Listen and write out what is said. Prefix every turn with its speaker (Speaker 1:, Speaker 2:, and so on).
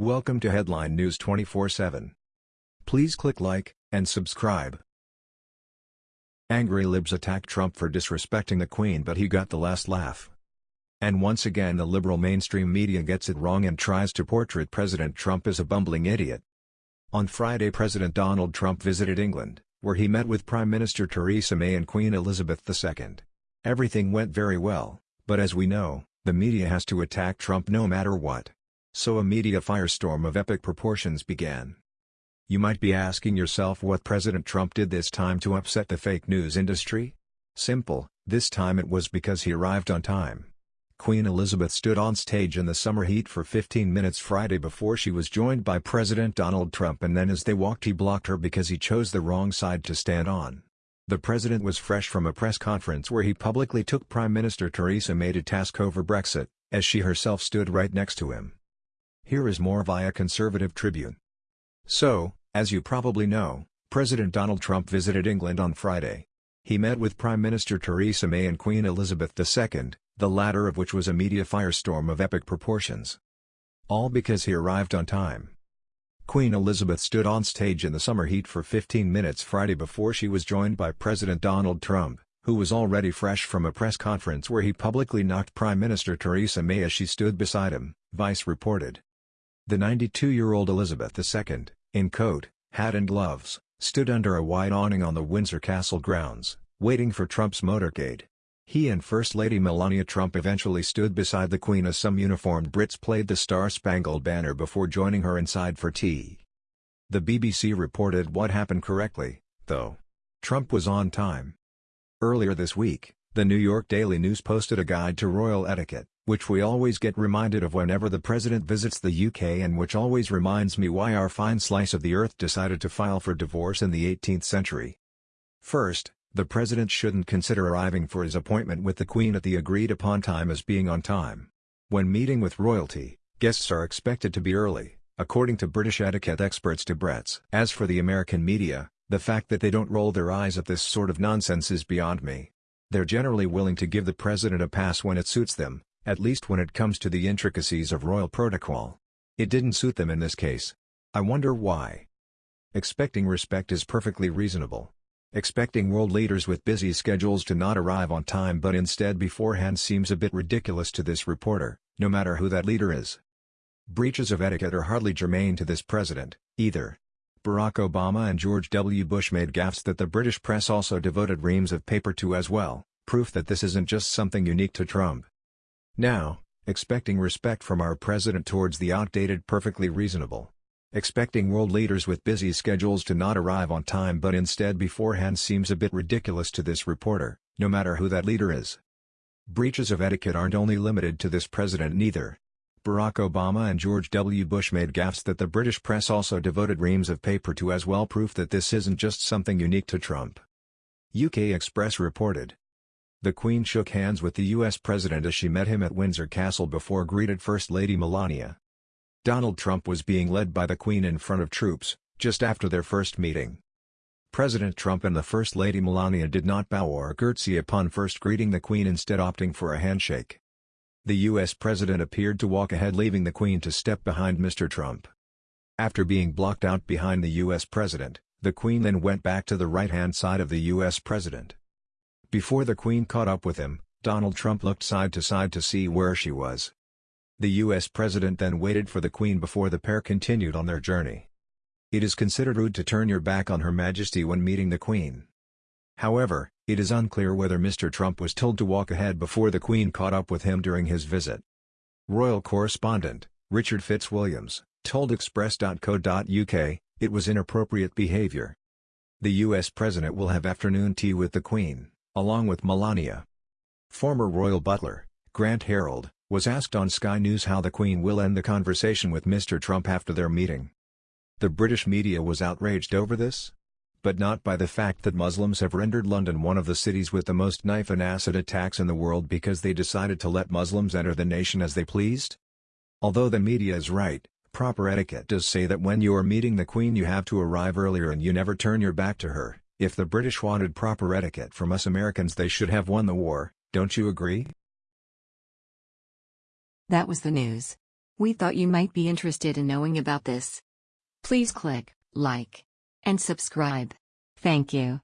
Speaker 1: Welcome to Headline News 24/7. Please click like and subscribe. Angry libs attack Trump for disrespecting the Queen but he got the last laugh. And once again the liberal mainstream media gets it wrong and tries to portray President Trump as a bumbling idiot. On Friday President Donald Trump visited England, where he met with Prime Minister Theresa May and Queen Elizabeth II. Everything went very well, but as we know, the media has to attack Trump no matter what. So a media firestorm of epic proportions began. You might be asking yourself what President Trump did this time to upset the fake news industry? Simple, this time it was because he arrived on time. Queen Elizabeth stood on stage in the summer heat for 15 minutes Friday before she was joined by President Donald Trump and then as they walked he blocked her because he chose the wrong side to stand on. The president was fresh from a press conference where he publicly took Prime Minister Theresa May to task over Brexit, as she herself stood right next to him. Here is more via Conservative Tribune. So, as you probably know, President Donald Trump visited England on Friday. He met with Prime Minister Theresa May and Queen Elizabeth II, the latter of which was a media firestorm of epic proportions. All because he arrived on time. Queen Elizabeth stood on stage in the summer heat for 15 minutes Friday before she was joined by President Donald Trump, who was already fresh from a press conference where he publicly knocked Prime Minister Theresa May as she stood beside him, Vice reported. The 92-year-old Elizabeth II, in coat, hat and gloves, stood under a wide awning on the Windsor Castle grounds, waiting for Trump's motorcade. He and First Lady Melania Trump eventually stood beside the Queen as some uniformed Brits played the Star-Spangled Banner before joining her inside for tea. The BBC reported what happened correctly, though. Trump was on time. Earlier this week, the New York Daily News posted a guide to royal etiquette, which we always get reminded of whenever the president visits the UK and which always reminds me why our fine slice of the earth decided to file for divorce in the 18th century. First, the president shouldn't consider arriving for his appointment with the Queen at the agreed-upon time as being on time. When meeting with royalty, guests are expected to be early, according to British etiquette experts Debrett's. As for the American media, the fact that they don't roll their eyes at this sort of nonsense is beyond me. They're generally willing to give the president a pass when it suits them, at least when it comes to the intricacies of royal protocol. It didn't suit them in this case. I wonder why. Expecting respect is perfectly reasonable. Expecting world leaders with busy schedules to not arrive on time but instead beforehand seems a bit ridiculous to this reporter, no matter who that leader is. Breaches of etiquette are hardly germane to this president, either. Barack Obama and George W. Bush made gaffes that the British press also devoted reams of paper to as well, proof that this isn't just something unique to Trump. Now, expecting respect from our president towards the outdated perfectly reasonable. Expecting world leaders with busy schedules to not arrive on time but instead beforehand seems a bit ridiculous to this reporter, no matter who that leader is. Breaches of etiquette aren't only limited to this president neither. Barack Obama and George W. Bush made gaffes that the British press also devoted reams of paper to as well proof that this isn't just something unique to Trump. UK Express reported, the Queen shook hands with the U.S. President as she met him at Windsor Castle before greeted First Lady Melania. Donald Trump was being led by the Queen in front of troops, just after their first meeting. President Trump and the First Lady Melania did not bow or curtsy upon first greeting the Queen instead opting for a handshake. The U.S. President appeared to walk ahead leaving the Queen to step behind Mr. Trump. After being blocked out behind the U.S. President, the Queen then went back to the right-hand side of the U.S. President. Before the Queen caught up with him, Donald Trump looked side to side to see where she was. The U.S. President then waited for the Queen before the pair continued on their journey. It is considered rude to turn your back on Her Majesty when meeting the Queen. However, it is unclear whether Mr. Trump was told to walk ahead before the Queen caught up with him during his visit. Royal correspondent, Richard Fitzwilliams, told Express.co.uk, it was inappropriate behavior. The U.S. President will have afternoon tea with the Queen along with Melania. Former royal butler, Grant Harrold, was asked on Sky News how the Queen will end the conversation with Mr. Trump after their meeting. The British media was outraged over this? But not by the fact that Muslims have rendered London one of the cities with the most knife and acid attacks in the world because they decided to let Muslims enter the nation as they pleased? Although the media is right, proper etiquette does say that when you are meeting the Queen you have to arrive earlier and you never turn your back to her. If the British wanted proper etiquette from us Americans they should have won the war, don't you agree?
Speaker 2: That was the news. We thought you might be interested in knowing about this. Please click like and subscribe. Thank you.